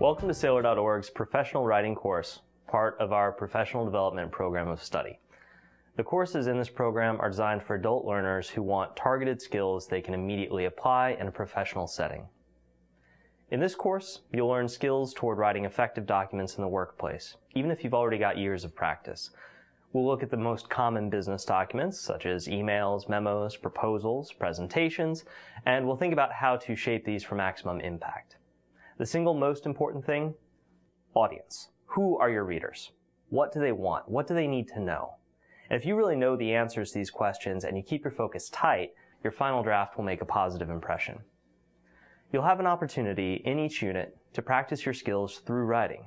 Welcome to Saylor.org's Professional Writing course, part of our Professional Development Program of Study. The courses in this program are designed for adult learners who want targeted skills they can immediately apply in a professional setting. In this course, you'll learn skills toward writing effective documents in the workplace, even if you've already got years of practice. We'll look at the most common business documents, such as emails, memos, proposals, presentations, and we'll think about how to shape these for maximum impact. The single most important thing, audience. Who are your readers? What do they want? What do they need to know? And if you really know the answers to these questions and you keep your focus tight, your final draft will make a positive impression. You'll have an opportunity in each unit to practice your skills through writing.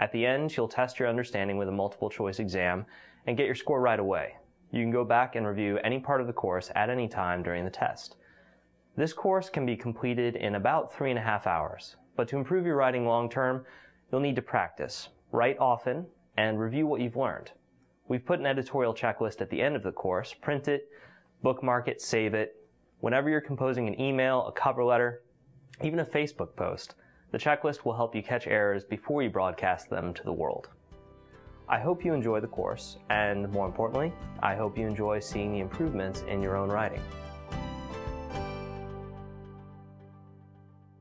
At the end, you'll test your understanding with a multiple choice exam and get your score right away. You can go back and review any part of the course at any time during the test. This course can be completed in about three and a half hours, but to improve your writing long term, you'll need to practice, write often, and review what you've learned. We've put an editorial checklist at the end of the course, print it, bookmark it, save it. Whenever you're composing an email, a cover letter, even a Facebook post, the checklist will help you catch errors before you broadcast them to the world. I hope you enjoy the course, and more importantly, I hope you enjoy seeing the improvements in your own writing.